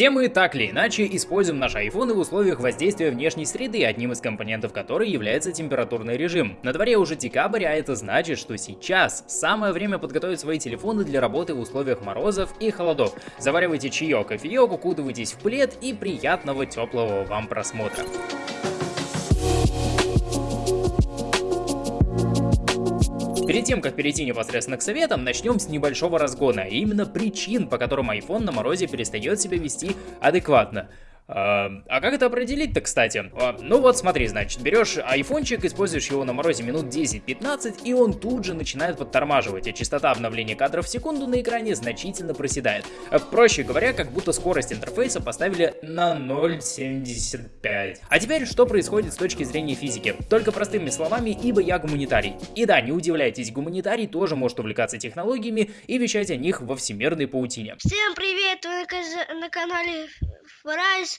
Все мы так или иначе используем наши айфоны в условиях воздействия внешней среды, одним из компонентов которой является температурный режим. На дворе уже декабрь, а это значит, что сейчас самое время подготовить свои телефоны для работы в условиях морозов и холодов. Заваривайте чаек, кофеек, укутывайтесь в плед и приятного теплого вам просмотра. Перед тем, как перейти непосредственно к советам, начнем с небольшого разгона, и именно причин, по которым iPhone на морозе перестает себя вести адекватно. А, а как это определить-то, кстати? А, ну вот смотри, значит, берешь айфончик, используешь его на морозе минут 10-15, и он тут же начинает подтормаживать, а частота обновления кадров в секунду на экране значительно проседает. А, проще говоря, как будто скорость интерфейса поставили на 0.75. А теперь, что происходит с точки зрения физики? Только простыми словами, ибо я гуманитарий. И да, не удивляйтесь, гуманитарий тоже может увлекаться технологиями и вещать о них во всемирной паутине. Всем привет, вы на канале fries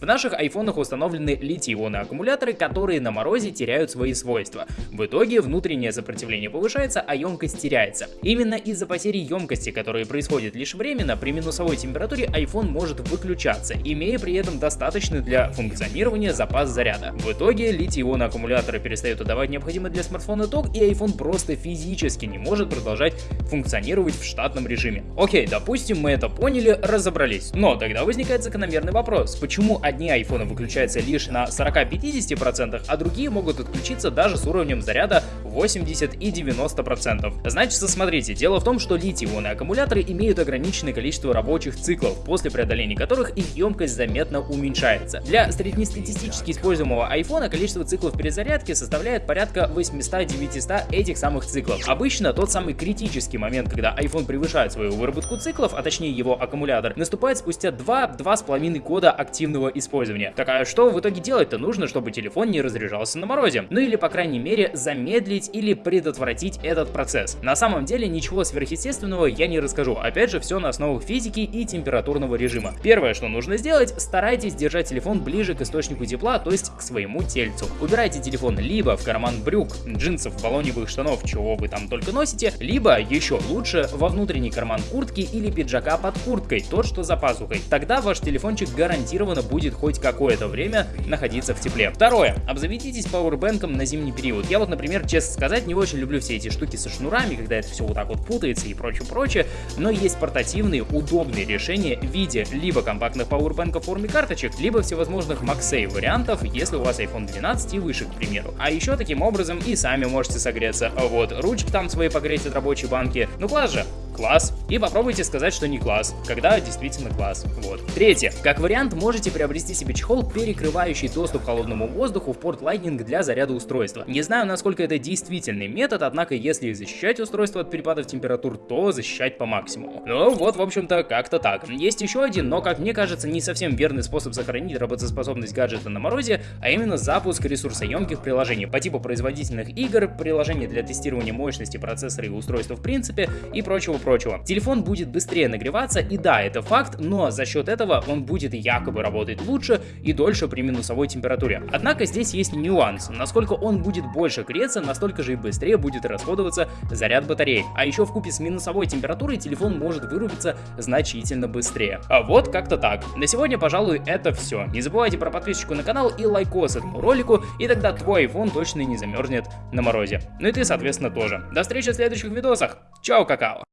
В наших айфонах установлены литий-ионные аккумуляторы, которые на морозе теряют свои свойства. В итоге внутреннее сопротивление повышается, а емкость теряется. Именно из-за потери емкости, которые происходят лишь временно, при минусовой температуре iPhone может выключаться, имея при этом достаточный для функционирования запас заряда. В итоге литий-ионные аккумуляторы перестают отдавать необходимый для смартфона ток, и iPhone просто физически не может продолжать функционировать в штатном режиме. Окей, допустим, мы это поняли, разобрались. Но тогда возникает закономерный вопрос, почему одни айфоны выключаются лишь на 40-50%, а другие могут отключиться даже с уровнем заряда 80 и 90%. Значит, смотрите, дело в том, что литий-ионные аккумуляторы имеют ограниченное количество рабочих циклов, после преодоления которых их емкость заметно уменьшается. Для среднестатистически используемого айфона количество циклов перезарядки составляет порядка 800-900 этих самых циклов. Обычно тот самый критический момент, когда iPhone превышает свою выработку циклов, а точнее его аккумулятор, наступает спустя 2-2,5 года активного использования. Так а что в итоге делать-то нужно, чтобы телефон не разряжался на морозе? Ну или по крайней мере замедлить или предотвратить этот процесс. На самом деле ничего сверхъестественного я не расскажу. Опять же все на основах физики и температурного режима. Первое, что нужно сделать, старайтесь держать телефон ближе к источнику тепла, то есть к своему тельцу. Убирайте телефон либо в карман брюк, джинсов, баллоневых штанов, чего вы там только носите, либо еще лучше во внутренний карман куртки или пиджака под курткой, тот что за пазухой. Тогда ваш телефончик гарантированно будет будет хоть какое-то время находиться в тепле. Второе. Обзаведитесь пауэрбэнком на зимний период. Я вот, например, честно сказать, не очень люблю все эти штуки со шнурами, когда это все вот так вот путается и прочее-прочее, но есть портативные, удобные решения в виде либо компактных пауэрбэнков в форме карточек, либо всевозможных MagSafe вариантов, если у вас iPhone 12 и выше, к примеру. А еще таким образом и сами можете согреться. Вот, ручки там свои погреть от рабочей банки. Ну класс же, класс. И попробуйте сказать, что не класс, когда действительно класс. Вот. Третье. Как вариант, можете приобрести себе чехол, перекрывающий доступ к холодному воздуху в порт Lightning для заряда устройства. Не знаю, насколько это действительный метод, однако если защищать устройство от перепадов температур, то защищать по максимуму. Ну вот, в общем-то, как-то так. Есть еще один, но, как мне кажется, не совсем верный способ сохранить работоспособность гаджета на морозе, а именно запуск ресурсоемких приложений по типу производительных игр, приложений для тестирования мощности процессора и устройства в принципе и прочего прочего. Телефон будет быстрее нагреваться, и да, это факт, но за счет этого он будет якобы работать лучше и дольше при минусовой температуре. Однако здесь есть нюанс. Насколько он будет больше греться, настолько же и быстрее будет расходоваться заряд батареи. А еще в купе с минусовой температурой телефон может вырубиться значительно быстрее. А вот как-то так. На сегодня, пожалуй, это все. Не забывайте про подписочку на канал и лайкос этому ролику, и тогда твой iPhone точно не замерзнет на морозе. Ну и ты, соответственно, тоже. До встречи в следующих видосах. Чао, какао!